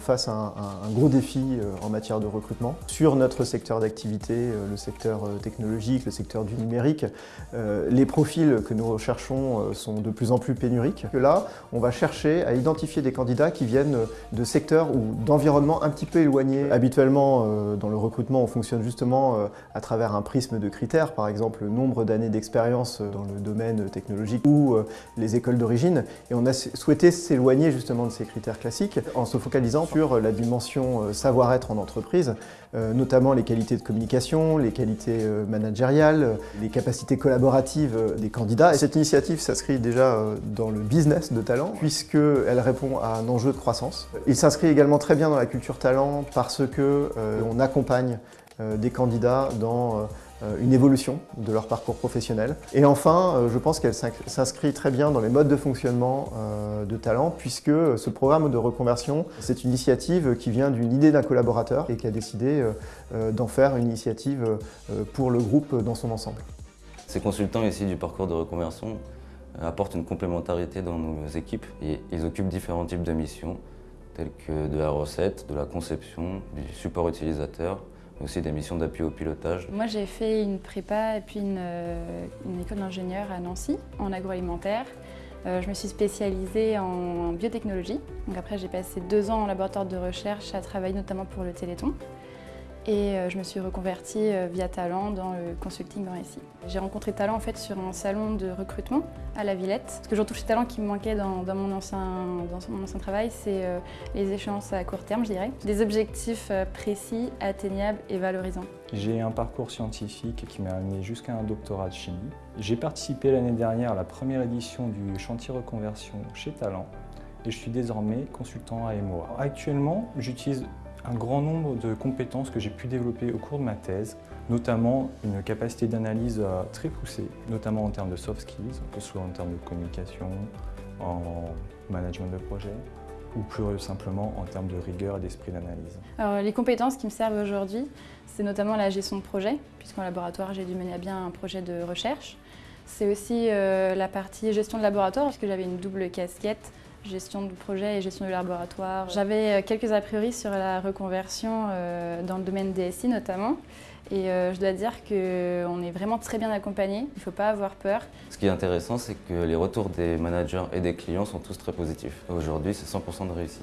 face à un, un gros défi en matière de recrutement. Sur notre secteur d'activité, le secteur technologique, le secteur du numérique, les profils que nous recherchons sont de plus en plus pénuriques. Là, on va chercher à identifier des candidats qui viennent de secteurs ou d'environnements un petit peu éloignés. Habituellement, dans le recrutement, on fonctionne justement à travers un prisme de critères, par exemple le nombre d'années d'expérience dans le domaine technologique ou les écoles d'origine. Et on a souhaité s'éloigner justement de ces critères classiques en se focalisant sur la dimension savoir-être en entreprise, notamment les qualités de communication, les qualités managériales, les capacités collaboratives des candidats. Et cette initiative s'inscrit déjà dans le business de talent puisqu'elle répond à un enjeu de croissance. Il s'inscrit également très bien dans la culture talent parce que on accompagne des candidats dans une évolution de leur parcours professionnel. Et enfin, je pense qu'elle s'inscrit très bien dans les modes de fonctionnement de talent puisque ce programme de reconversion, c'est une initiative qui vient d'une idée d'un collaborateur et qui a décidé d'en faire une initiative pour le groupe dans son ensemble. Ces consultants ici du parcours de reconversion apportent une complémentarité dans nos équipes et ils occupent différents types de missions telles que de la recette, de la conception, du support utilisateur, aussi des missions d'appui au pilotage. Moi j'ai fait une prépa et puis une, une école d'ingénieur à Nancy en agroalimentaire. Euh, je me suis spécialisée en biotechnologie. Donc après j'ai passé deux ans en laboratoire de recherche à travailler notamment pour le Téléthon et euh, je me suis reconvertie euh, via Talent dans le consulting en SI. J'ai rencontré Talent en fait sur un salon de recrutement à la Villette. Ce que j'ai retrouvé Talent qui me manquait dans, mon, ancien, dans mon ancien travail, c'est euh, les échéances à court terme, je dirais. Des objectifs précis, atteignables et valorisants. J'ai un parcours scientifique qui m'a amené jusqu'à un doctorat de chimie. J'ai participé l'année dernière à la première édition du chantier reconversion chez Talent et je suis désormais consultant à MOA. Actuellement, j'utilise un grand nombre de compétences que j'ai pu développer au cours de ma thèse, notamment une capacité d'analyse euh, très poussée, notamment en termes de soft skills, que ce soit en termes de communication, en management de projet, ou plus simplement en termes de rigueur et d'esprit d'analyse. Les compétences qui me servent aujourd'hui, c'est notamment la gestion de projet, puisqu'en laboratoire j'ai dû mener à bien un projet de recherche. C'est aussi euh, la partie gestion de laboratoire, puisque j'avais une double casquette gestion de projet et gestion du laboratoire. J'avais euh, quelques a priori sur la reconversion euh, dans le domaine DSI notamment. Et euh, je dois dire qu'on est vraiment très bien accompagné, il ne faut pas avoir peur. Ce qui est intéressant, c'est que les retours des managers et des clients sont tous très positifs. Aujourd'hui, c'est 100% de réussite.